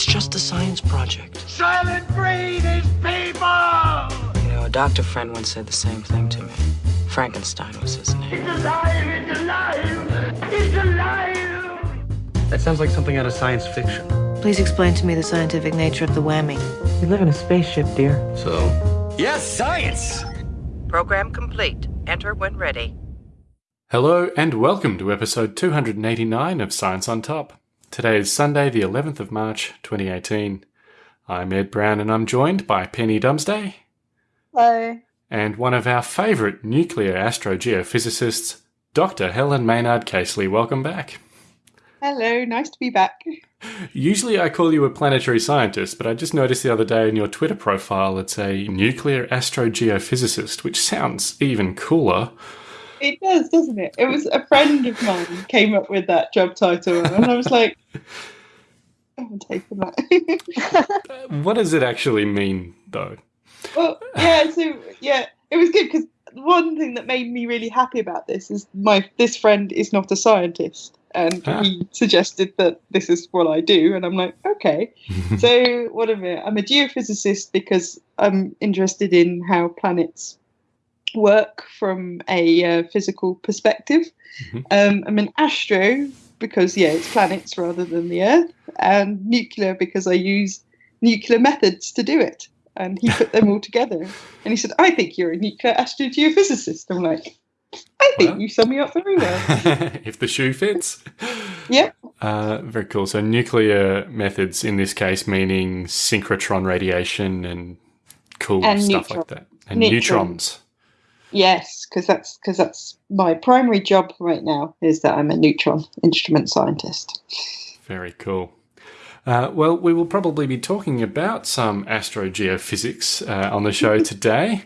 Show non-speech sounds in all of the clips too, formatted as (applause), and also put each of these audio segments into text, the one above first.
It's just a science project. Soylent Green is people! You know, a doctor friend once said the same thing to me. Frankenstein was his name. It's alive! It's alive! It's alive! That sounds like something out of science fiction. Please explain to me the scientific nature of the whammy. We live in a spaceship, dear. So, Yes, science! Program complete. Enter when ready. Hello and welcome to episode 289 of Science on Top. Today is Sunday, the 11th of March, 2018. I'm Ed Brown and I'm joined by Penny Dumsday. Hello. And one of our favourite nuclear astrogeophysicists, Dr. Helen Maynard Casely. Welcome back. Hello, nice to be back. Usually I call you a planetary scientist, but I just noticed the other day in your Twitter profile it's a nuclear astrogeophysicist, which sounds even cooler. It does, doesn't it? It was a friend of mine came up with that job title, and I was like, I'm taking that. (laughs) What does it actually mean, though? well, yeah, so yeah, it was good because one thing that made me really happy about this is my this friend is not a scientist, and Ah. he suggested that this is what I do, and I'm like, okay. (laughs) so what am I? I'm a geophysicist because I'm interested in how planets work from a uh, physical perspective. Mhm. Um, I'm an astro because yeah, it's planets rather than the Earth, and nuclear because I use nuclear methods to do it. And he put them all together, and he said, "I think you're a nuclear astrogeophysicist." I'm like, "I think Well. you sum me up very well." (laughs) if the shoe fits. (laughs) yeah. Uh, very cool. So nuclear methods in this case meaning synchrotron radiation and cool And stuff neutron- like that. And neutrons. neutrons. Yes, because that's because that's my primary job right now is that I'm a neutron instrument scientist. Very cool. Uh, well, we will probably be talking about some astrogeophysics uh, on the show (laughs) today.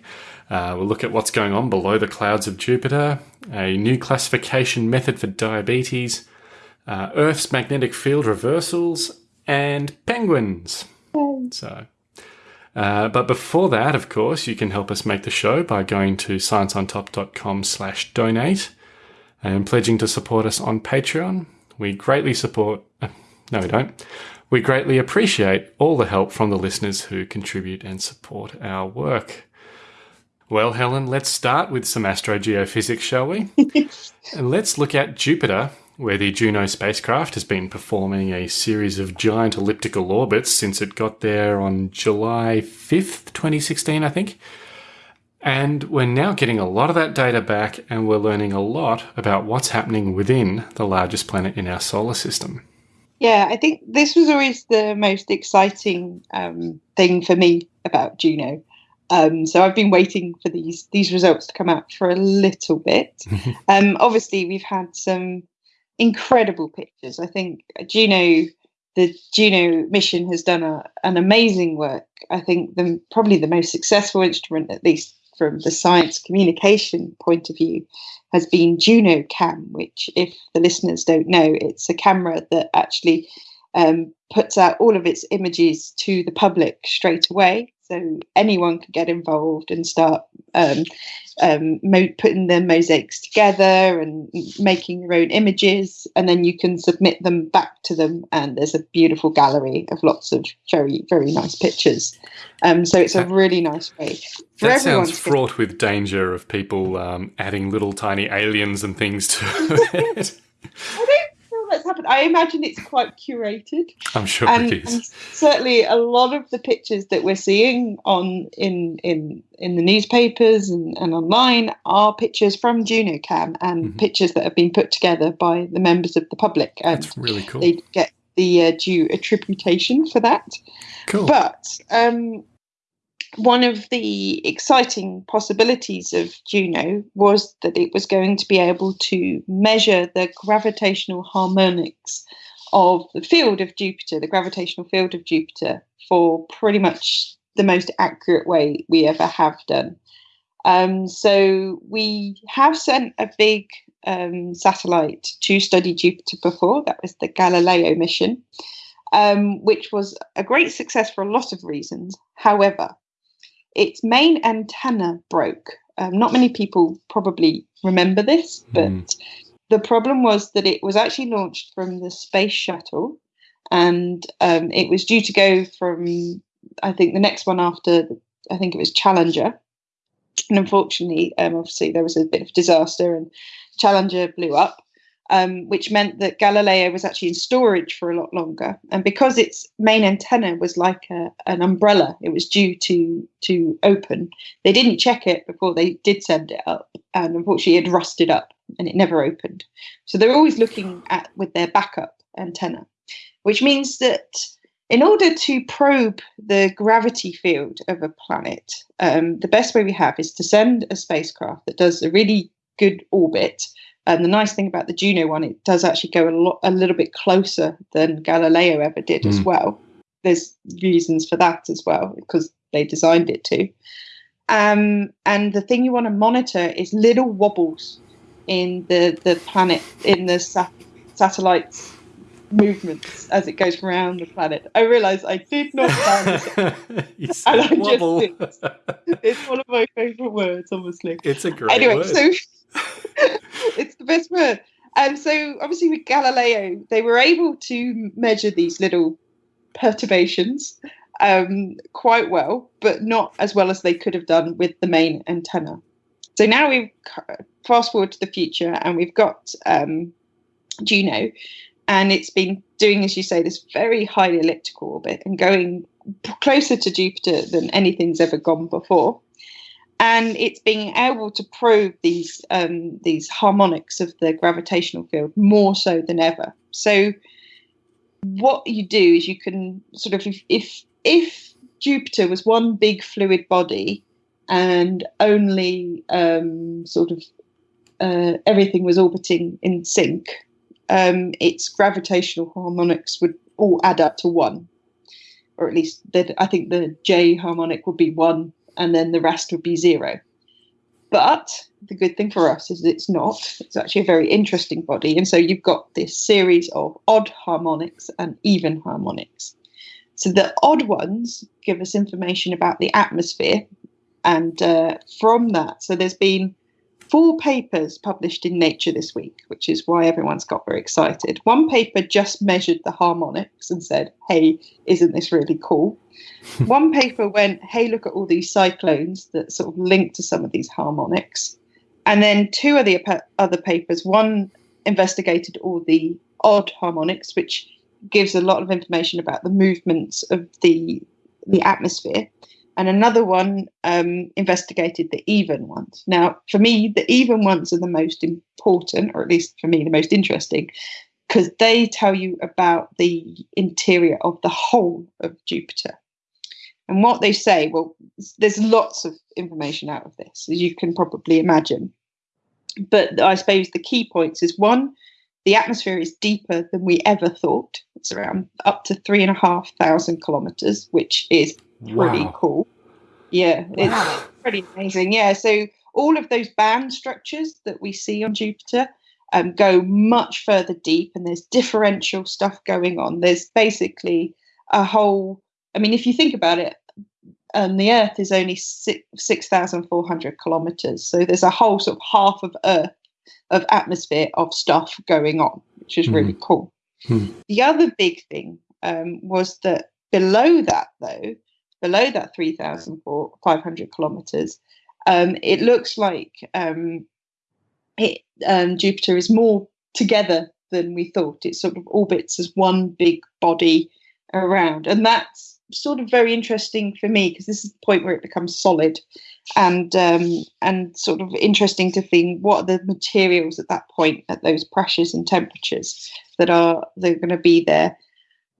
Uh, we'll look at what's going on below the clouds of Jupiter, a new classification method for diabetes, uh, Earth's magnetic field reversals, and penguins. So, uh, but before that, of course, you can help us make the show by going to scienceontop.com slash donate and pledging to support us on Patreon. We greatly support, uh, no, we don't. We greatly appreciate all the help from the listeners who contribute and support our work. Well, Helen, let's start with some astrogeophysics, shall we? (laughs) and let's look at Jupiter, where the Juno spacecraft has been performing a series of giant elliptical orbits since it got there on July 5th, 2016, I think. And we're now getting a lot of that data back, and we're learning a lot about what's happening within the largest planet in our solar system. Yeah, I think this was always the most exciting um, thing for me about Juno. Um, so I've been waiting for these these results to come out for a little bit. (laughs) um, obviously, we've had some incredible pictures. I think Juno, the Juno mission has done a, an amazing work. I think the probably the most successful instrument, at least from the science communication point of view, has been Juno Cam, which, if the listeners don't know, it's a camera that actually um, puts out all of its images to the public straight away. So anyone can get involved and start um, um, mo- putting the mosaics together and making their own images, and then you can submit them back to them. And there's a beautiful gallery of lots of very, very nice pictures. Um, so it's a really nice way for That sounds to get- fraught with danger of people um, adding little tiny aliens and things to (laughs) it. I don't feel that's happened. I imagine it's quite curated. I'm sure and, it is. certainly a lot of the pictures that we're seeing on in in in the newspapers and, and online are pictures from JunoCam and Mhm. pictures that have been put together by the members of the public and That's really cool. they get the uh, due attribution for that Cool. but um, one of the exciting possibilities of Juno was that it was going to be able to measure the gravitational harmonics of the field of Jupiter, the gravitational field of Jupiter, for pretty much the most accurate way we ever have done. Um, so we have sent a big um, satellite to study Jupiter before. That was the Galileo mission, um, which was a great success for a lot of reasons. However, its main antenna broke. Um, not many people probably remember this, but Mm. the problem was that it was actually launched from the space shuttle and um, it was due to go from I think the next one after I think it was Challenger, and unfortunately, um, obviously there was a bit of disaster, and Challenger blew up, um, which meant that Galileo was actually in storage for a lot longer. And because its main antenna was like a, an umbrella, it was due to to open. They didn't check it before they did send it up, and unfortunately, it rusted up and it never opened. So they're always looking at with their backup antenna, which means that in order to probe the gravity field of a planet, um, the best way we have is to send a spacecraft that does a really good orbit. And the nice thing about the Juno one, it does actually go a lot, a little bit closer than Galileo ever did mm. as hmm. well. There's reasons for that as well because they designed it to. Um, and the thing you want to monitor is little wobbles in the the planet in the sat- satellites movements as it goes around the planet. I realise I did not plan this. (laughs) and I wobble. just did. It's one of my favourite words, obviously. It's a great anyway, word. so (laughs) it's the best word. And so obviously with Galileo, they were able to measure these little perturbations um, quite well, but not as well as they could have done with the main antenna. So now we fast forward to the future, and we've got um, Juno, and it's been doing, as you say, this very highly elliptical orbit and going closer to Jupiter than anything's ever gone before. And it's being able to probe these um, these harmonics of the gravitational field more so than ever. So, what you do is you can sort of if if, if Jupiter was one big fluid body and only um, sort of uh, everything was orbiting in sync, um, its gravitational harmonics would all add up to one, or at least I think the J harmonic would be one, and then the rest would be zero. But the good thing for us is it's not. It's actually a very interesting body, and so you've got this series of odd harmonics and even harmonics. So the odd ones give us information about the atmosphere, and uh, from that, so there's been four papers published in Nature this week, which is why everyone's got very excited. One paper just measured the harmonics and said, hey, isn't this really cool? (laughs) One paper went, hey, look at all these cyclones that sort of link to some of these harmonics. And then two of the other papers, one investigated all the odd harmonics, which gives a lot of information about the movements of the the atmosphere and another one um, investigated the even ones. Now, for me, the even ones are the most important, or at least for me, the most interesting, because they tell you about the interior of the whole of Jupiter. And what they say, well, there's lots of information out of this, as you can probably imagine. But I suppose the key points is one, the atmosphere is deeper than we ever thought. It's around up to three and a half thousand kilometers, which is pretty wow. cool. Yeah, wow. it's pretty amazing. Yeah, so all of those band structures that we see on Jupiter um, go much further deep, and there's differential stuff going on. There's basically a whole. I mean, if you think about it, um, the Earth is only six thousand four hundred kilometers, so there's a whole sort of half of Earth of atmosphere of stuff going on, which is mm. really cool. Mm. The other big thing um, was that below that, though, below that 3,500 kilometers, um, it looks like um, it, um, Jupiter is more together than we thought. It sort of orbits as one big body around. And that's sort of very interesting for me because this is the point where it becomes solid and um, and sort of interesting to think what are the materials at that point at those pressures and temperatures that are they're going to be there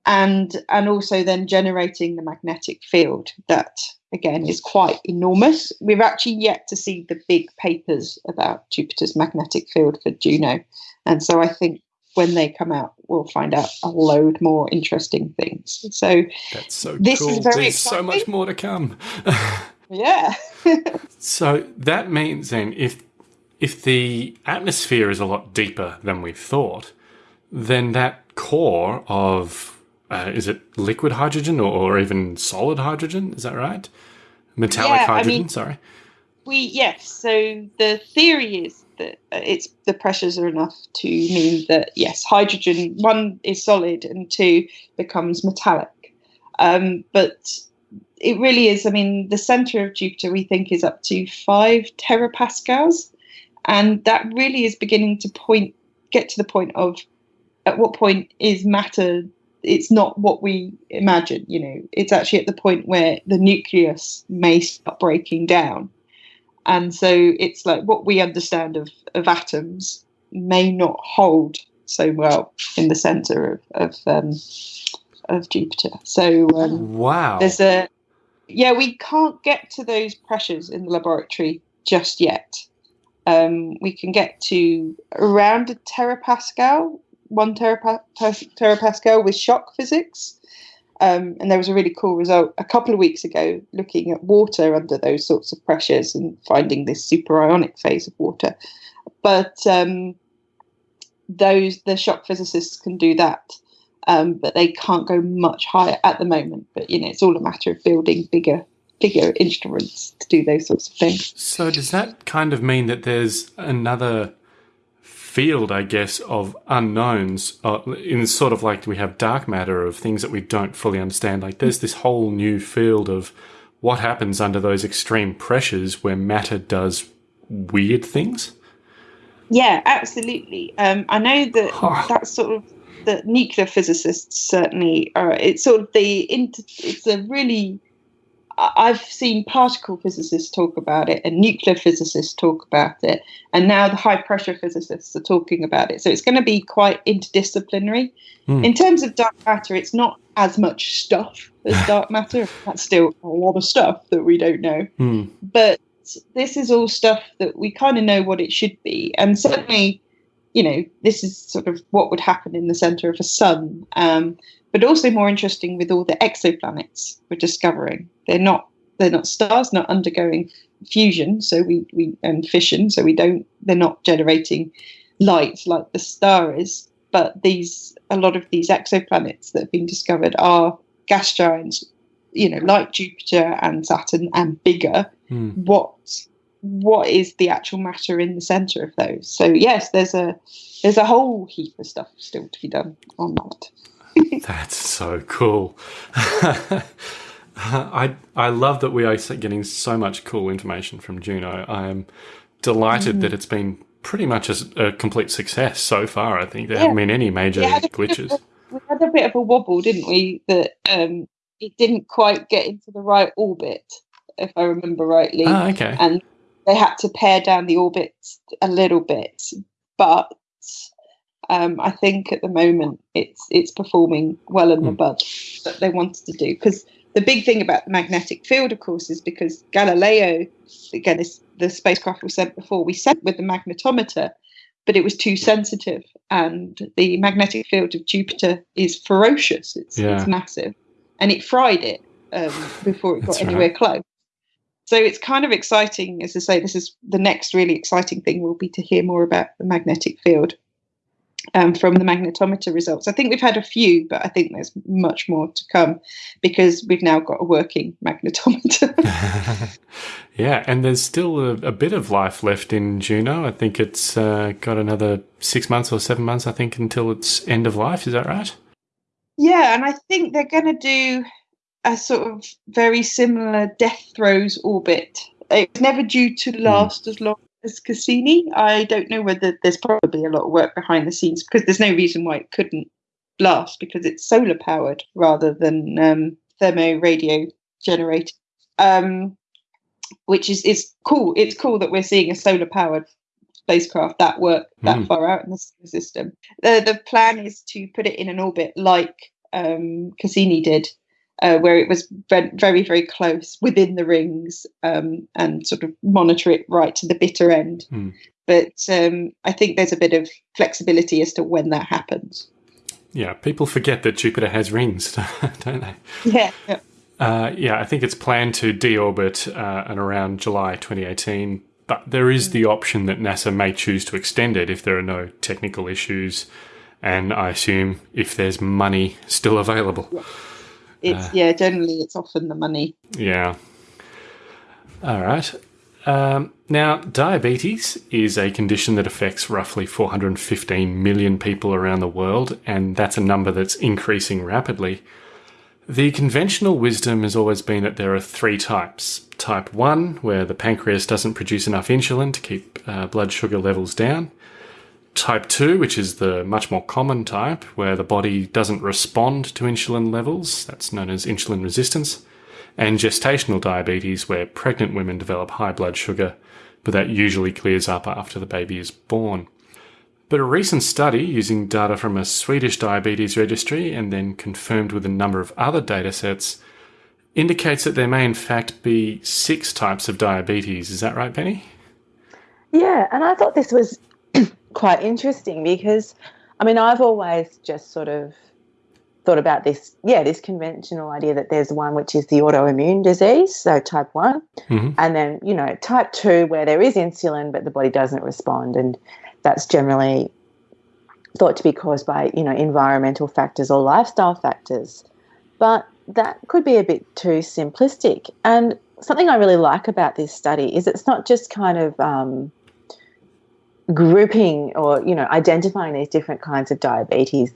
and and also then generating the magnetic field that again is quite enormous. We've actually yet to see the big papers about Jupiter's magnetic field for Juno, and so I think when they come out, we'll find out a load more interesting things. So that's so this cool. Is very There's exciting. so much more to come. (laughs) (laughs) yeah. so that means then if if the atmosphere is a lot deeper than we thought, then that core of uh, is it liquid hydrogen or, or, even solid hydrogen? Is that right? Metallic yeah, hydrogen. I mean, sorry. We yes. So the theory is that it's the pressures are enough to mean that yes, hydrogen one is solid and two becomes metallic. Um, but it really is. I mean, the center of Jupiter we think is up to five terapascals, and that really is beginning to point get to the point of at what point is matter it's not what we imagine you know it's actually at the point where the nucleus may start breaking down and so it's like what we understand of, of atoms may not hold so well in the center of of, um, of Jupiter. So um, wow, there's a yeah we can't get to those pressures in the laboratory just yet. Um, we can get to around a terapascal, one terapa- terapascal with shock physics. Um, and there was a really cool result a couple of weeks ago looking at water under those sorts of pressures and finding this superionic phase of water. But um, those the shock physicists can do that, um, but they can't go much higher at the moment. But you know, it's all a matter of building bigger bigger instruments to do those sorts of things. So does that kind of mean that there's another field, I guess, of unknowns uh, in sort of like we have dark matter of things that we don't fully understand. Like there's this whole new field of what happens under those extreme pressures where matter does weird things. Yeah, absolutely. Um, I know that that's sort of the nuclear physicists certainly are. It's sort of the it's a really I've seen particle physicists talk about it and nuclear physicists talk about it, and now the high pressure physicists are talking about it. So it's going to be quite interdisciplinary. Mm. In terms of dark matter, it's not as much stuff as (laughs) dark matter. That's still a lot of stuff that we don't know. Mm. But this is all stuff that we kind of know what it should be. And certainly, you know, this is sort of what would happen in the center of a sun. Um, but also more interesting with all the exoplanets we're discovering. They're not they're not stars, not undergoing fusion, so we, we and fission, so we don't they're not generating light like the star is. But these a lot of these exoplanets that have been discovered are gas giants, you know, like Jupiter and Saturn and bigger. Mm. What what is the actual matter in the center of those? So yes, there's a there's a whole heap of stuff still to be done on that. That's so cool. (laughs) I I love that we are getting so much cool information from Juno. I am delighted mm. that it's been pretty much a, a, complete success so far. I think there yeah. haven't been any major glitches. A, we had a bit of a wobble, didn't we? That um, it didn't quite get into the right orbit, if I remember rightly. Ah, okay. And they had to pare down the orbits a little bit, but um, I think at the moment it's it's performing well in the bud that they wanted to do because the big thing about the magnetic field, of course, is because Galileo, again, this, the spacecraft we sent before, we sent with the magnetometer, but it was too sensitive, and the magnetic field of Jupiter is ferocious. It's, yeah. it's massive, and it fried it um, before it got anywhere right. close. So it's kind of exciting, as I say. This is the next really exciting thing will be to hear more about the magnetic field um, from the magnetometer results. I think we've had a few, but I think there's much more to come because we've now got a working (laughs) magnetometer. (laughs) (laughs) yeah, and there's still a, a, bit of life left in Juno. I think it's uh, got another six months or seven months, I think, until its end of life. Is that right? Yeah, and I think they're going to do a sort of very similar death throes orbit. It's never due to hmm. last mm. as long as Cassini. I don't know whether there's probably a lot of work behind the scenes because there's no reason why it couldn't blast because it's solar powered rather than um, thermo radio generated. Um, which is is cool. It's cool that we're seeing a solar powered spacecraft that work that mm. far out in the solar system. The the plan is to put it in an orbit like um, Cassini did uh, where it was very, very close within the rings um, and sort of monitor it right to the bitter end. Mm. But um, I think there's a bit of flexibility as to when that happens. Yeah, people forget that Jupiter has rings, (laughs) don't they? Yeah. Yeah, uh, yeah I think it's planned to deorbit uh, at around July 2018, but there is the option that NASA may choose to extend it if there are no technical issues, and I assume if there's money still available. Yeah it's uh, yeah generally it's often the money yeah all right Um, now, diabetes is a condition that affects roughly 415 million people around the world, and that's a number that's increasing rapidly. The conventional wisdom has always been that there are three types. Type 1, where the pancreas doesn't produce enough insulin to keep uh, blood sugar levels down. Type 2, which is the much more common type, where the body doesn't respond to insulin levels, that's known as insulin resistance. And gestational diabetes, where pregnant women develop high blood sugar, but that usually clears up after the baby is born. But a recent study using data from a Swedish diabetes registry and then confirmed with a number of other datasets indicates that there may in fact be six types of diabetes. Is that right, Penny? Yeah, and I thought this was quite interesting because, I mean, I've always just sort of thought about this, yeah, this conventional idea that there's one which is the autoimmune disease, so type one, mm-hmm. and then, you know, type two, where there is insulin, but the body doesn't respond. And that's generally thought to be caused by, you know, environmental factors or lifestyle factors. But that could be a bit too simplistic. And something I really like about this study is it's not just kind of um, grouping or, you know, identifying these different kinds of diabetes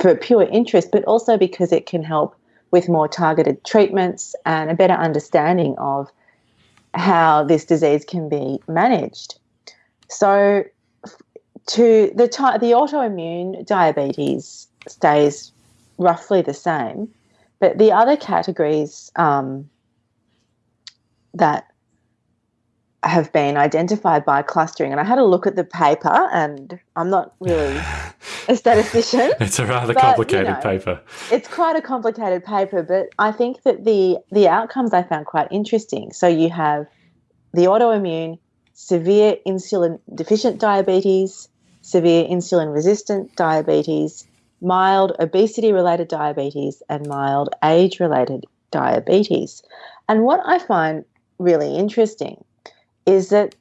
for pure interest, but also because it can help with more targeted treatments and a better understanding of how this disease can be managed. So, to the the autoimmune diabetes stays roughly the same, but the other categories um, that have been identified by clustering, and I had a look at the paper, and I'm not really (laughs) a statistician. it's a rather but, complicated you know, paper. It's quite a complicated paper, but I think that the the outcomes I found quite interesting. So you have the autoimmune, severe insulin deficient diabetes, severe insulin resistant diabetes, mild obesity related diabetes, and mild age related diabetes. And what I find really interesting is that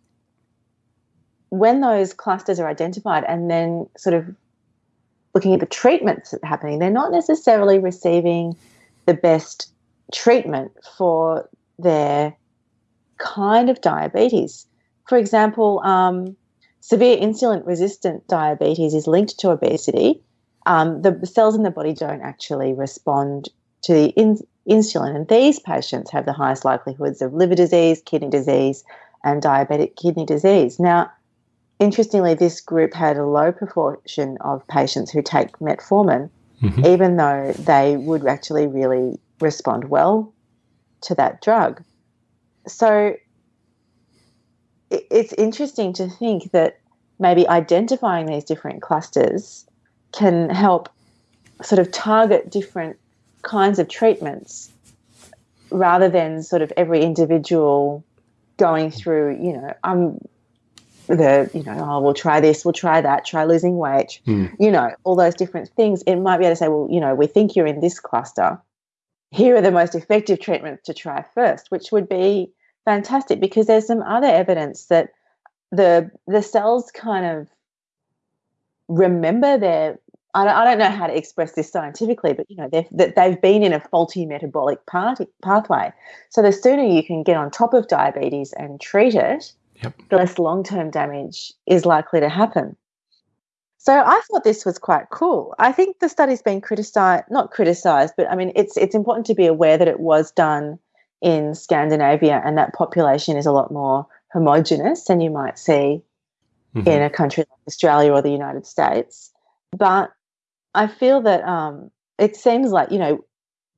when those clusters are identified and then sort of looking at the treatments happening, they're not necessarily receiving the best treatment for their kind of diabetes. For example, um, severe insulin resistant diabetes is linked to obesity. Um, the cells in the body don't actually respond to the in- insulin, and these patients have the highest likelihoods of liver disease, kidney disease, and diabetic kidney disease. Now, interestingly, this group had a low proportion of patients who take metformin, Mhm. even though they would actually really respond well to that drug. So it's interesting to think that maybe identifying these different clusters can help sort of target different kinds of treatments rather than sort of every individual going through, you know, I'm the, you know, oh, we'll try this, we'll try that, try losing weight, Hmm. you know, all those different things. It might be able to say, well, you know, we think you're in this cluster. Here are the most effective treatments to try first, which would be fantastic because there's some other evidence that the the cells kind of remember their I don't, I don't know how to express this scientifically, but you know they've, that they've been in a faulty metabolic path, pathway. So the sooner you can get on top of diabetes and treat it, Yep. the less long term damage is likely to happen. So I thought this was quite cool. I think the study's been criticized, not criticized, but I mean it's it's important to be aware that it was done in Scandinavia and that population is a lot more homogenous than you might see Mhm. in a country like Australia or the United States. But I feel that um, it seems like, you know,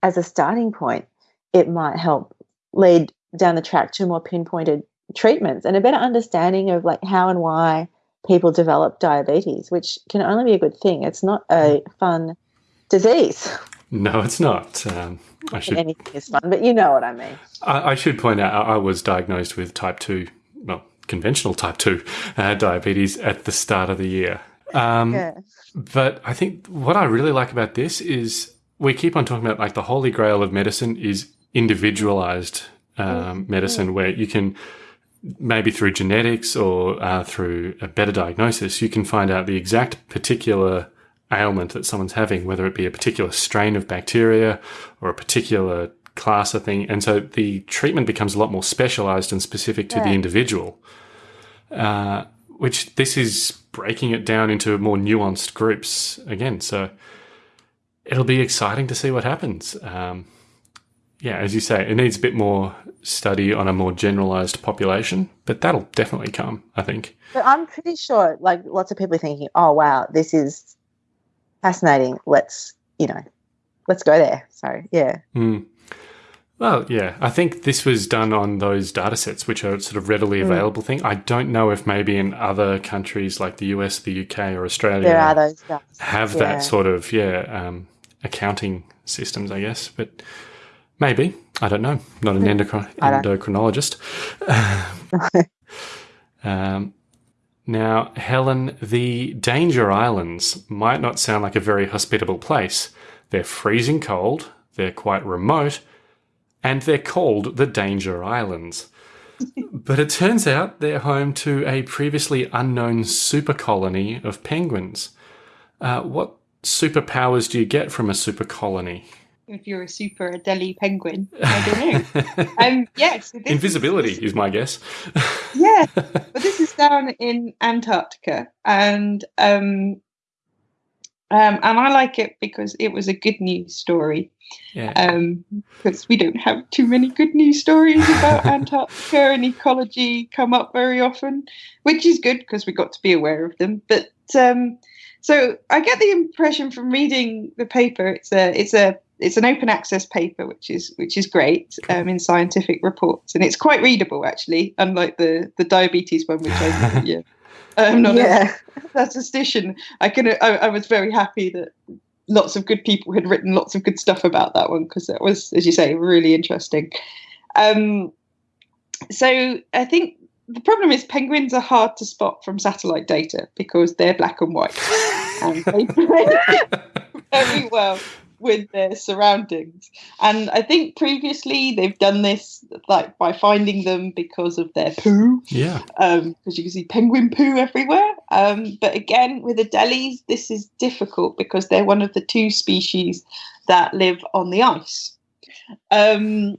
as a starting point, it might help lead down the track to more pinpointed treatments and a better understanding of like how and why people develop diabetes, which can only be a good thing. It's not a fun disease. No, it's not. Um, I should Anything is fun, but you know what I mean. I, I should point out I, I was diagnosed with type two, well, conventional type two uh, diabetes at the start of the year. Um, Yeah. But I think what I really like about this is we keep on talking about like the holy grail of medicine is individualized um, medicine, where you can maybe through genetics or uh, through a better diagnosis, you can find out the exact particular ailment that someone's having, whether it be a particular strain of bacteria or a particular class of thing, and so the treatment becomes a lot more specialized and specific to the individual. Uh, which this is breaking it down into more nuanced groups again. So it'll be exciting to see what happens. Um, yeah, as you say, it needs a bit more study on a more generalized population, but that'll definitely come, I think. But I'm pretty sure, like, lots of people are thinking, "Oh, wow, this is fascinating. Let's, you know, let's go there." So, yeah, Mm. Well, yeah, I think this was done on those data sets, which are sort of readily available thing. I don't know if maybe in other countries like the US, the UK, or Australia there are those have Yeah. that sort of yeah um, accounting systems, I guess. But maybe I don't know. Not an endocrin- endocrinologist. (laughs) um, now, Helen, the Danger Islands might not sound like a very hospitable place. They're freezing cold. They're quite remote, and they're called the Danger Islands. (laughs) But it turns out they're home to a previously unknown super colony of penguins. Uh, what superpowers do you get from a super colony? If you're a super Adelie penguin, I don't know. (laughs) um, yes, so this is- Invisibility is my guess. yeah, but this is down in Antarctica, and um, um, and I like it because it was a good news story. Yeah. Um, because we don't have too many good news stories about (laughs) Antarctica and ecology come up very often, which is good because we got to be aware of them. But um, so I get the impression from reading the paper, it's a it's a it's an open access paper, which is which is great um, in scientific reports, and it's quite readable actually, unlike the the diabetes one, which I (laughs) yeah. I'm not a yeah, statistician. I can I, I was very happy that lots of good people had written lots of good stuff about that one because it was, as you say, really interesting. Um, so I think the problem is penguins are hard to spot from satellite data because they're black and white and they (laughs) blend very well with their surroundings. And I think previously they've done this like by finding them because of their poo yeah. because you can see penguin poo everywhere. Um, but again, with Adelies, this is difficult because they're one of the two species that live on the ice. Um,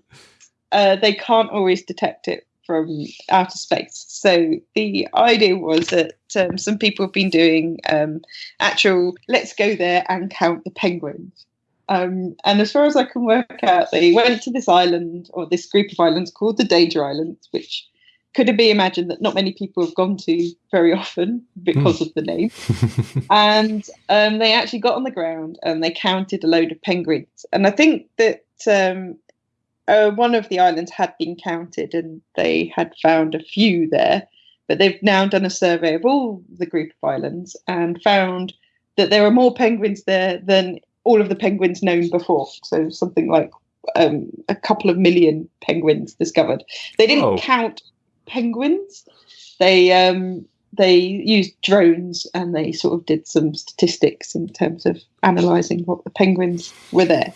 uh, they can't always detect it from outer space. So the idea was that um, some people have been doing um, actual let's go there and count the penguins. Um, and as far as I can work out, they went to this island or this group of islands called the Danger Islands, which could it be imagined that not many people have gone to very often because of the name? (laughs) and um, they actually got on the ground and they counted a load of penguins. And I think that um, uh, one of the islands had been counted and they had found a few there. But they've now done a survey of all the group of islands and found that there are more penguins there than all of the penguins known before. So something like um, a couple of million penguins discovered. They didn't Whoa. count penguins. They um, they used drones and they sort of did some statistics in terms of analysing what the penguins were there.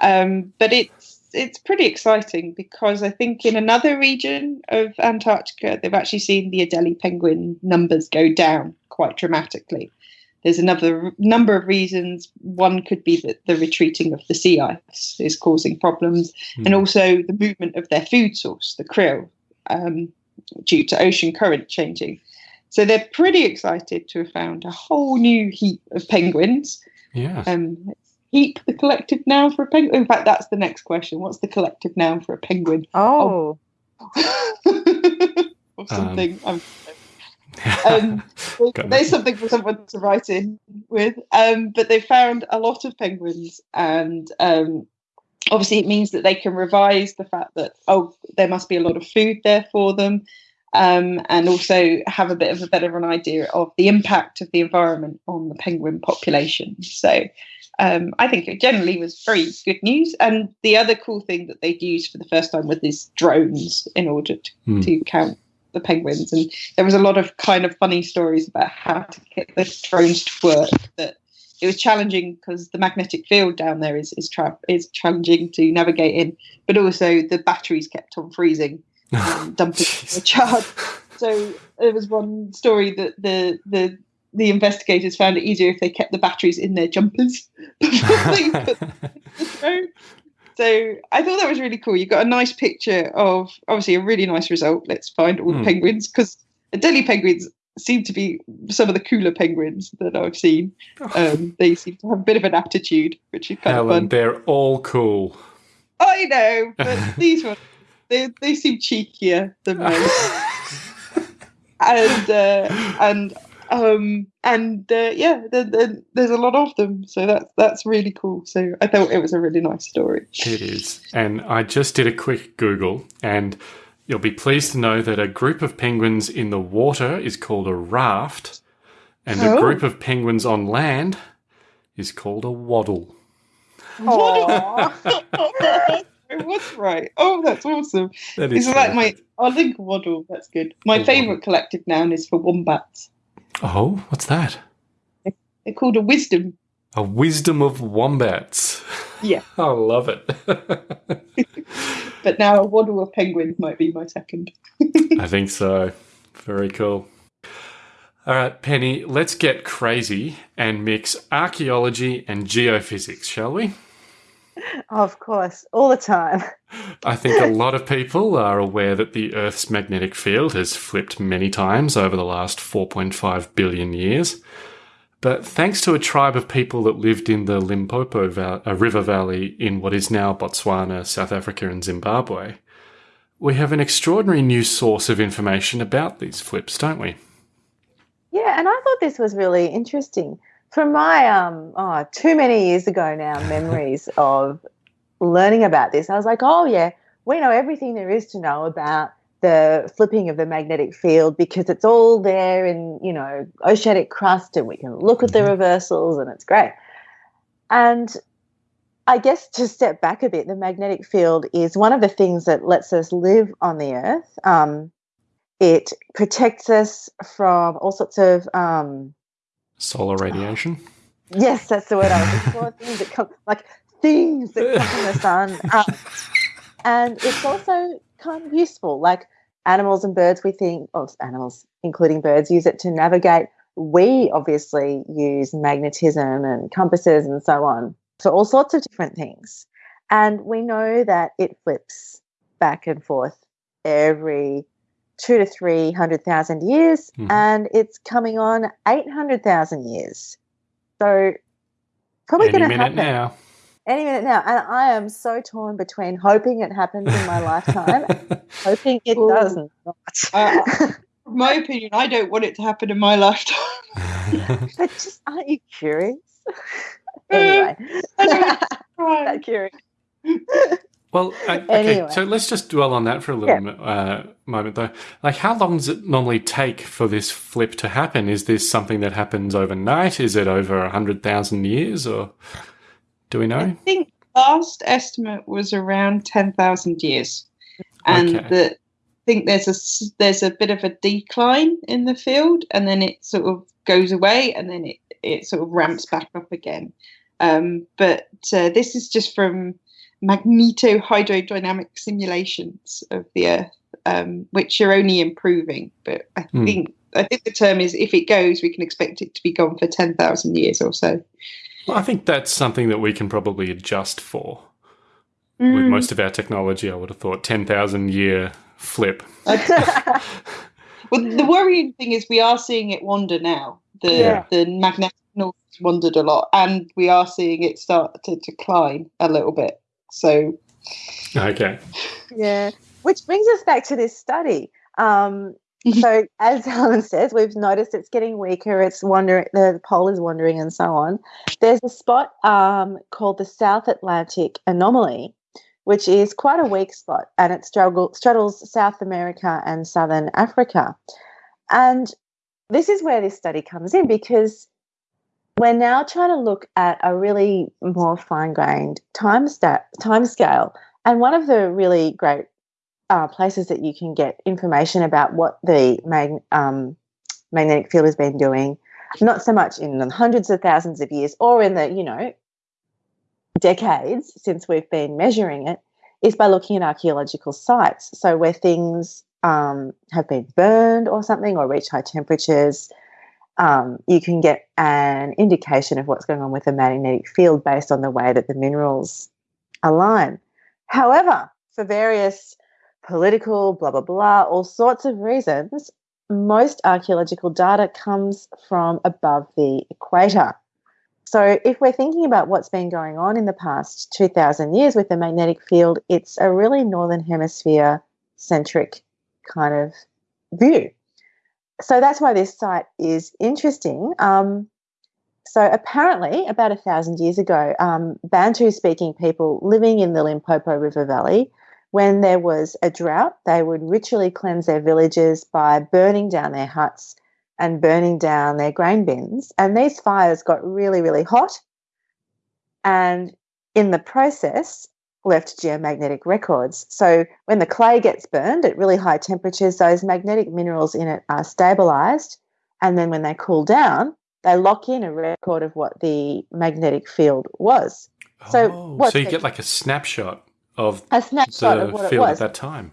Um, but it's it's pretty exciting because I think in another region of Antarctica they've actually seen the Adelie penguin numbers go down quite dramatically. There's another number of reasons. One could be that the retreating of the sea ice is causing problems, and also the movement of their food source, the krill, um, due to ocean current changing. So they're pretty excited to have found a whole new heap of penguins. Yeah. Um, heap the collective noun for a penguin. In fact, that's the next question. What's the collective noun for a penguin? oh, (laughs) or something. Um, (laughs) Um, there's something for someone to write in with. Um, but they found a lot of penguins, and um, obviously it means that they can revise the fact that oh, there must be a lot of food there for them, um, and also have a bit of a better of an idea of the impact of the environment on the penguin population. So. Um, I think it generally was very good news. And the other cool thing that they'd used for the first time was these drones in order to, Hmm. to count the penguins. And there was a lot of kind of funny stories about how to get the drones to work. That it was challenging because the magnetic field down there is is, tra- is challenging to navigate in, but also the batteries kept on freezing (laughs) and dumping the charge. So there was one story that the the the investigators found it easier if they kept the batteries in their jumpers (laughs) before they put (laughs) the drone. So I thought that was really cool. You got a nice picture of obviously a really nice result. Let's find all the Hmm. penguins because Adelie penguins seem to be some of the cooler penguins that I've seen. Um, they seem to have a bit of an aptitude, which is kind of Helen, fun. they're all cool. I know, (laughs) but these ones they they seem cheekier than most. (laughs) and uh, and um and uh, yeah, there, there, there's a lot of them, so that's that's really cool. So I thought it was a really nice story. It is. And I just did a quick Google, and you'll be pleased to know that a group of penguins in the water is called a raft, and a Oh. group of penguins on land is called a waddle. What's (laughs) right? Oh, that's awesome. That is It's like my. I'll link waddle. That's good. My A favourite collective noun is for wombats. Oh, what's that? They're called a wisdom. A wisdom of wombats. Yeah. (laughs) I love it. (laughs) But now a waddle of penguins might be my second. (laughs) I think so. Very cool. All right, Penny, let's get crazy and mix archaeology and geophysics, shall we? Of course, all the time. I think a (laughs) lot of people are aware that the Earth's magnetic field has flipped many times over the last 4.5 billion years. But thanks to a tribe of people that lived in the Limpopo val- uh, River Valley in what is now Botswana, South Africa, and Zimbabwe, we have an extraordinary new source of information about these flips, don't we? Yeah, and I thought this was really interesting. From my um oh, too many years ago now memories (laughs) of learning about this, I was like, oh yeah, we know everything there is to know about the flipping of the magnetic field because it's all there in you know oceanic crust, and we can look at the Mhm. reversals, and it's great. And I guess to step back a bit, the magnetic field is one of the things that lets us live on the Earth. Um, it protects us from all sorts of um, Solar ah. radiation. yes, that's the word I was looking for. (laughs) Things that come like things that come from the sun, and it's also kind of useful. Like animals and birds, we think, or animals, including birds, use it to navigate. We obviously use magnetism and compasses and so on for all sorts of different things. And we know that it flips back and forth every two to three hundred thousand years, Mhm. and it's coming on eight hundred thousand years. So probably Any going to Any minute happen now. any minute now. And I am so torn between hoping it happens in my lifetime, (laughs) hoping it Ooh. does not. Uh, (laughs) my opinion, I don't want it to happen in my lifetime. (laughs) but just aren't you curious? anyway, that curious. Well, uh, okay, Anyway. so let's just dwell on that for a little Yeah. mo- uh, moment, though. Like, how long does it normally take for this flip to happen? Is this something that happens overnight? Is it over a hundred thousand years, or do we know? I think last estimate was around ten thousand years, and Okay. that I think there's a s- there's a bit of a decline in the field, and then it sort of goes away, and then it it sort of ramps back up again. Um, but uh, this is just from magnetohydrodynamic simulations of the Earth, um, which are only improving. But I Hmm. think I think the term is if it goes, we can expect it to be gone for ten thousand years or so. Well, I think that's something that we can probably adjust for. With Mm. most of our technology, I would have thought ten thousand year flip. (laughs) (laughs) Well, the worrying thing is we are seeing it wander now. The Yeah. the magnetic north has wandered a lot, and we are seeing it start to decline a little bit. So Okay. yeah, which brings us back to this study. Um, (laughs) so, as Helen says, we've noticed it's getting weaker. It's wandering. The pole is wandering, and so on. There's a spot um, called the South Atlantic Anomaly, which is quite a weak spot, and it struggle, straddles South America and Southern Africa. And this is where this study comes in because we're now trying to look at a really more fine-grained time, sta- time scale. And one of the really great uh, places that you can get information about what the mag- um, magnetic field has been doing, not so much in the hundreds of thousands of years or in the, you know, decades since we've been measuring it, is by looking at archaeological sites. So where things um, have been burned or something or reach high temperatures, um, you can get an indication of what's going on with the magnetic field based on the way that the minerals align. However, for various political, blah, blah, blah, all sorts of reasons, most archaeological data comes from above the equator. So, if we're thinking about what's been going on in the past 2,000 years with the magnetic field, it's a really northern hemisphere centric kind of view. So, that's why this site is interesting. Um, so, apparently, about a thousand years ago, um, Bantu speaking people living in the Limpopo River Valley when there was a drought, they would ritually cleanse their villages by burning down their huts and burning down their grain bins. And these fires got really, really hot. And in the process, left geomagnetic records. So when the clay gets burned at really high temperatures, those magnetic minerals in it are stabilized. And then when they cool down, they lock in a record of what the magnetic field was. So, oh, so you get like a snapshot of a snapshot the of what it was. at that time.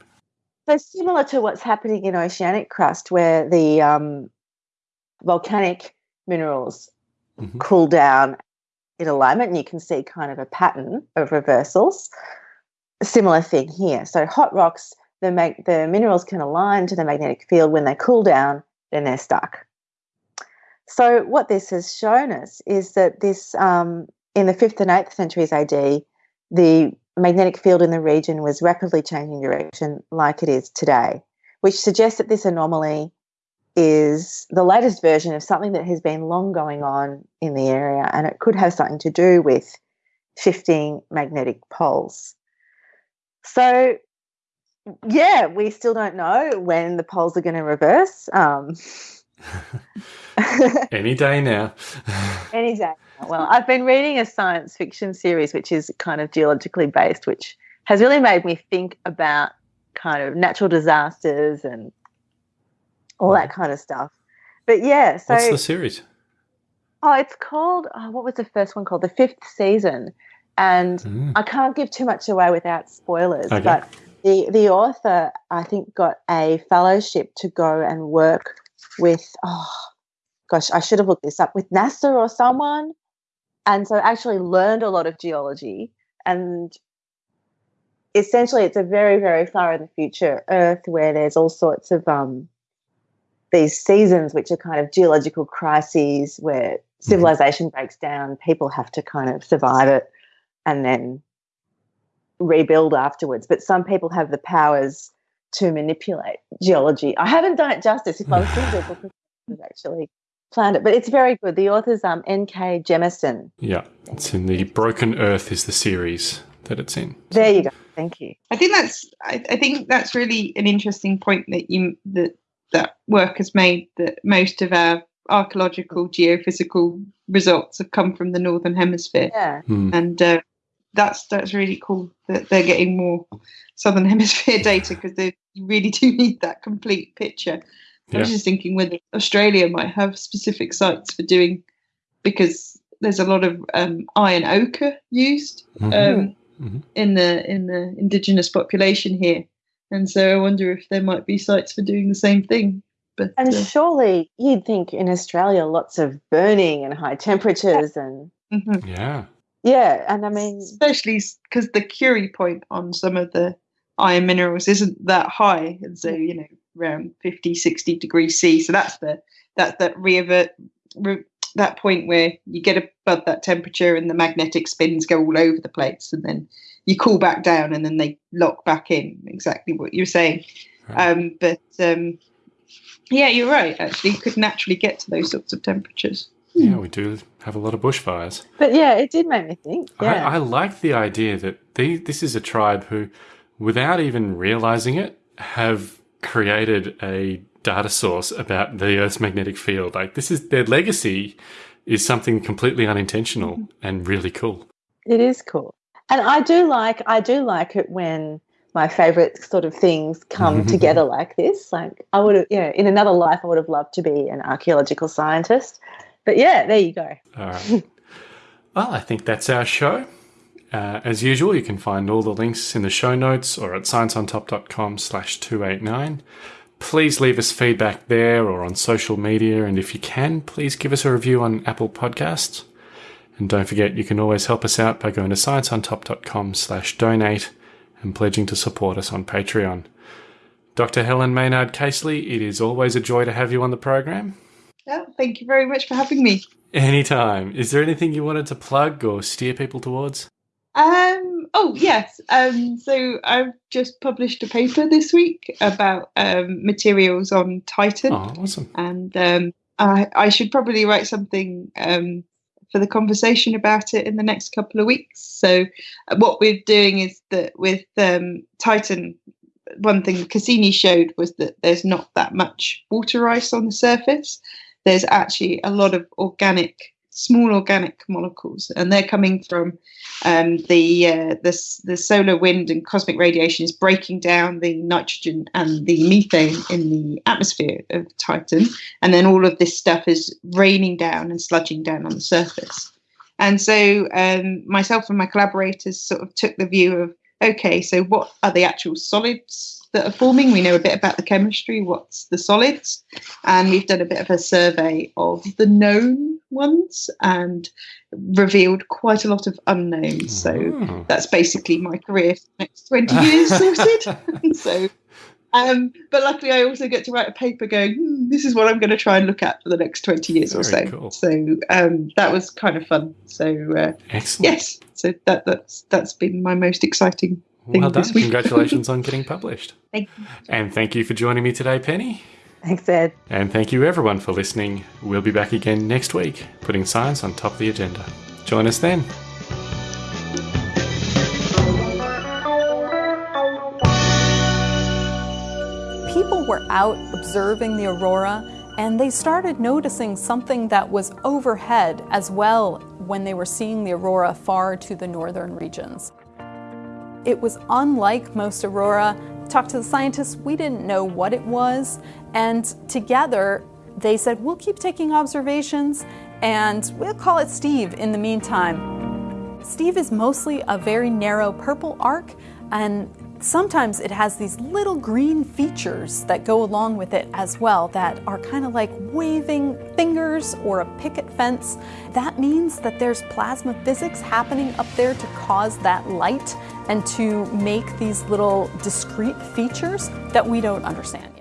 So similar to what's happening in oceanic crust, where the um, volcanic minerals Mhm. cool down in alignment, and you can see kind of a pattern of reversals. Similar thing here. So hot rocks, the mag- the minerals can align to the magnetic field. When they cool down, then they're stuck. So what this has shown us is that this um, in the fifth and eighth centuries AD, the magnetic field in the region was rapidly changing direction like it is today, which suggests that this anomaly is the latest version of something that has been long going on in the area, and it could have something to do with shifting magnetic poles. So, yeah, we still don't know when the poles are going to reverse. Um, (laughs) Any day now. (laughs) Any day. Well, I've been reading a science fiction series which is kind of geologically based, which has really made me think about kind of natural disasters and all that kind of stuff. But yeah, so What's the series? oh, it's called oh, what was the first one called? The fifth season, and Mm. I can't give too much away without spoilers. Okay. But the the author, I think, got a fellowship to go and work with. Oh, gosh, I should have looked this up with NASA or someone, and so actually learned a lot of geology. And essentially, it's a very very far in the future Earth where there's all sorts of um these seasons which are kind of geological crises where civilization breaks down people have to kind of survive it and then rebuild afterwards. But some people have the powers to manipulate geology. I haven't done it justice if i was doing it because (laughs) I've actually planned it but it's very good. The author's um N.K. Jemisin. Yeah, it's in the Broken Earth is the series that it's in. there you go. Thank you. I think that's I, I think that's really an interesting point that you that that work has made that most of our archaeological geophysical results have come from the northern hemisphere yeah Hmm. and uh, that's that's really cool that they're getting more southern (laughs) hemisphere data because they really do need that complete picture i was just thinking whether australia might have specific sites for doing because there's a lot of um, iron ochre used Mhm. um, Mhm. in the in the indigenous population here, and so I wonder if there might be sites for doing the same thing. But and uh, surely you'd think in australia lots of burning and high temperatures and mhm. Yeah. yeah and i mean especially because the Curie point on some of the iron minerals isn't that high, and so you know around 50, 60 degrees C. So that's the that's that revert. Re, that point where you get above that temperature and the magnetic spins go all over the place and then you cool back down and then they lock back in exactly what you're saying Right. um, but um, yeah you're right actually you could naturally get to those sorts of temperatures Yeah, we do have a lot of bushfires. But yeah, it did make me think. Yeah. I, I like the idea that the, this is a tribe who, without even realizing it, have created a data source about the Earth's magnetic field. Like this is their legacy is something completely unintentional and really cool. it is cool. And I do like I do like it when my favorite sort of things come (laughs) together like this. Like I would have, you know, in another life I would have loved to be an archaeological scientist. But yeah, there you go. All right. well, I think that's our show. Uh, as usual, you can find all the links in the show notes or at scienceontop.com slash 289. Please leave us feedback there or on social media, and if you can, please give us a review on Apple Podcasts. And don't forget, you can always help us out by going to scienceontop.com slash donate and pledging to support us on Patreon. Dr. Helen Maynard Casely, it is always a joy to have you on the program. Yeah, thank you very much for having me. Anytime. Is there anything you wanted to plug or steer people towards? Um, oh, yes. Um, so I've just published a paper this week about um, materials on Titan. Oh, awesome. And um, I, I should probably write something um, for the conversation about it in the next couple of weeks. So, uh, what we're doing is that with um, Titan, one thing Cassini showed was that there's not that much water ice on the surface. There's actually a lot of organic, small organic molecules, and they're coming from um, the, uh, the the solar wind and cosmic radiation is breaking down the nitrogen and the methane in the atmosphere of Titan, and then all of this stuff is raining down and sludging down on the surface. And so, um, myself and my collaborators sort of took the view of okay, so what are the actual solids that are forming? We know a bit about the chemistry, what's the solids, and we've done a bit of a survey of the known ones and revealed quite a lot of unknowns. So Oh. that's basically my career for the next 20 years sorted. (laughs) so um, but luckily, I also get to write a paper going, hmm, this is what I'm going to try and look at for the next 20 years or so. Cool. So um, that was kind of fun. So, uh, Excellent. yes, so that, that's that's been my most exciting Well done. this week. Congratulations (laughs) on getting published. Thank you. And thank you for joining me today, Penny. Thanks, Ed. And thank you everyone for listening. We'll be back again next week, putting science on top of the agenda. Join us then. people were out observing the aurora and they started noticing something that was overhead as well when they were seeing the aurora far to the northern regions. It was unlike most aurora. Talked to the scientists, we didn't know what it was, and together they said, We'll keep taking observations and we'll call it Steve in the meantime. Steve is mostly a very narrow purple arc, and sometimes it has these little green features that go along with it as well that are kind of like waving fingers or a picket fence. That means that there's plasma physics happening up there to cause that light and to make these little discrete features that we don't understand.